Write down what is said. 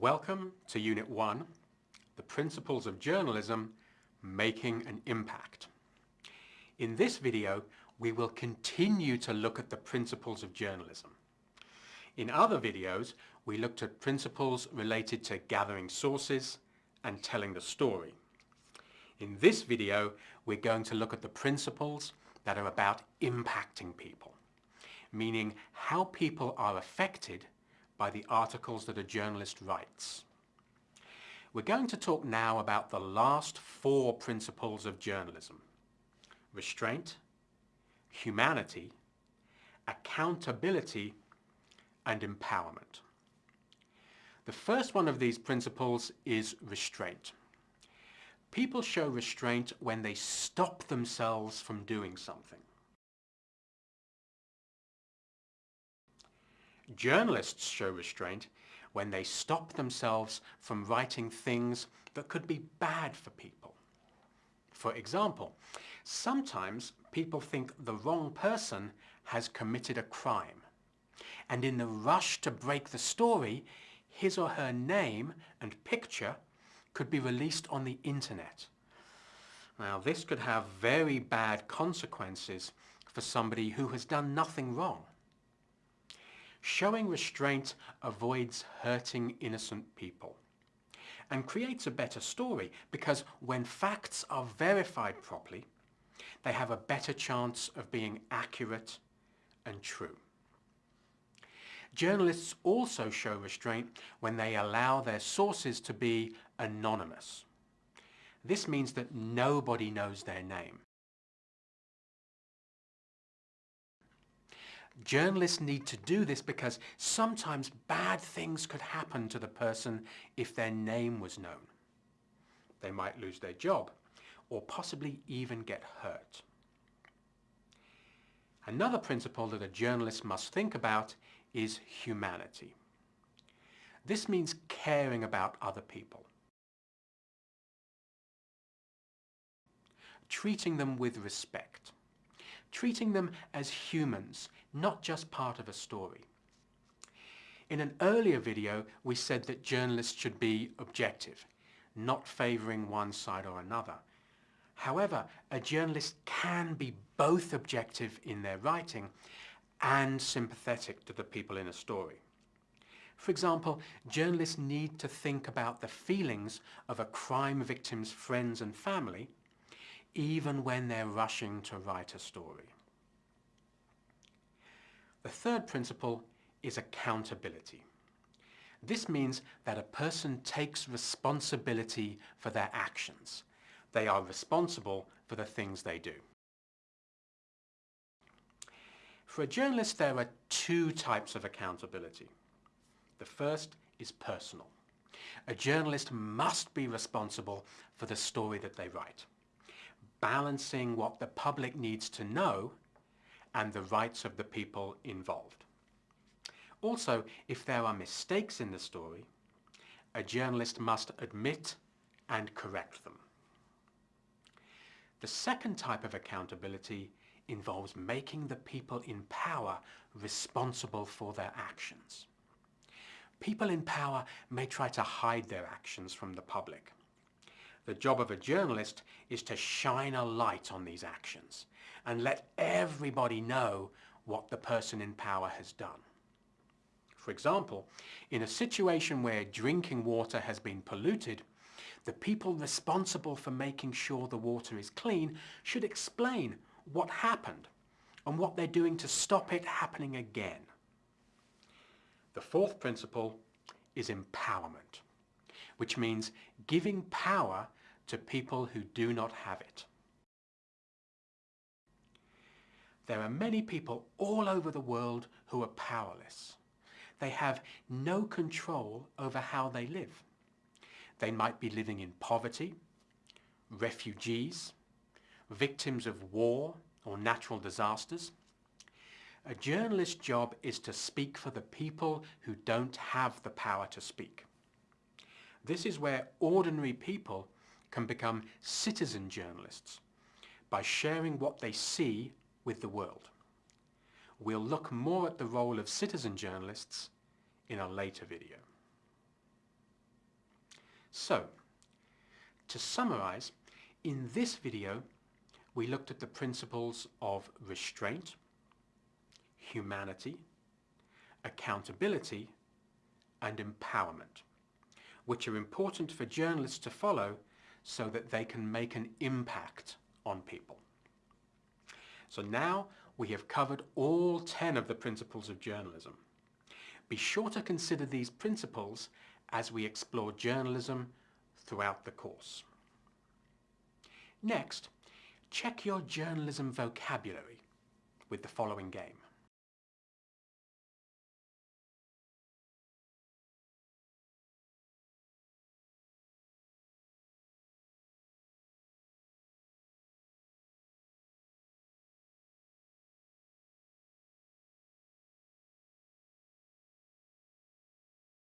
Welcome to Unit 1, The Principles of Journalism, Making an Impact. In this video, we will continue to look at the principles of journalism. In other videos, we looked at principles related to gathering sources and telling the story. In this video, we're going to look at the principles that are about impacting people, meaning how people are affected by the articles that a journalist writes. We're going to talk now about the last four principles of journalism. Restraint, humanity, accountability, and empowerment. The first one of these principles is restraint. People show restraint when they stop themselves from doing something. Journalists show restraint when they stop themselves from writing things that could be bad for people. For example, sometimes people think the wrong person has committed a crime and in the rush to break the story, his or her name and picture could be released on the internet. Now this could have very bad consequences for somebody who has done nothing wrong. Showing restraint avoids hurting innocent people and creates a better story because when facts are verified properly, they have a better chance of being accurate and true. Journalists also show restraint when they allow their sources to be anonymous. This means that nobody knows their name. Journalists need to do this because sometimes bad things could happen to the person if their name was known. They might lose their job or possibly even get hurt. Another principle that a journalist must think about is humanity. This means caring about other people. Treating them with respect. Treating them as humans not just part of a story. In an earlier video, we said that journalists should be objective, not favouring one side or another. However, a journalist can be both objective in their writing and sympathetic to the people in a story. For example, journalists need to think about the feelings of a crime victim's friends and family, even when they're rushing to write a story. The third principle is accountability. This means that a person takes responsibility for their actions. They are responsible for the things they do. For a journalist, there are two types of accountability. The first is personal. A journalist must be responsible for the story that they write, balancing what the public needs to know and the rights of the people involved. Also, if there are mistakes in the story, a journalist must admit and correct them. The second type of accountability involves making the people in power responsible for their actions. People in power may try to hide their actions from the public. The job of a journalist is to shine a light on these actions and let everybody know what the person in power has done. For example, in a situation where drinking water has been polluted, the people responsible for making sure the water is clean should explain what happened and what they're doing to stop it happening again. The fourth principle is empowerment, which means giving power to people who do not have it. There are many people all over the world who are powerless. They have no control over how they live. They might be living in poverty, refugees, victims of war or natural disasters. A journalist's job is to speak for the people who don't have the power to speak. This is where ordinary people can become citizen journalists by sharing what they see with the world. We'll look more at the role of citizen journalists in a later video. So, to summarize, in this video we looked at the principles of restraint, humanity, accountability and empowerment, which are important for journalists to follow so that they can make an impact on people. So now we have covered all 10 of the principles of journalism. Be sure to consider these principles as we explore journalism throughout the course. Next, check your journalism vocabulary with the following game.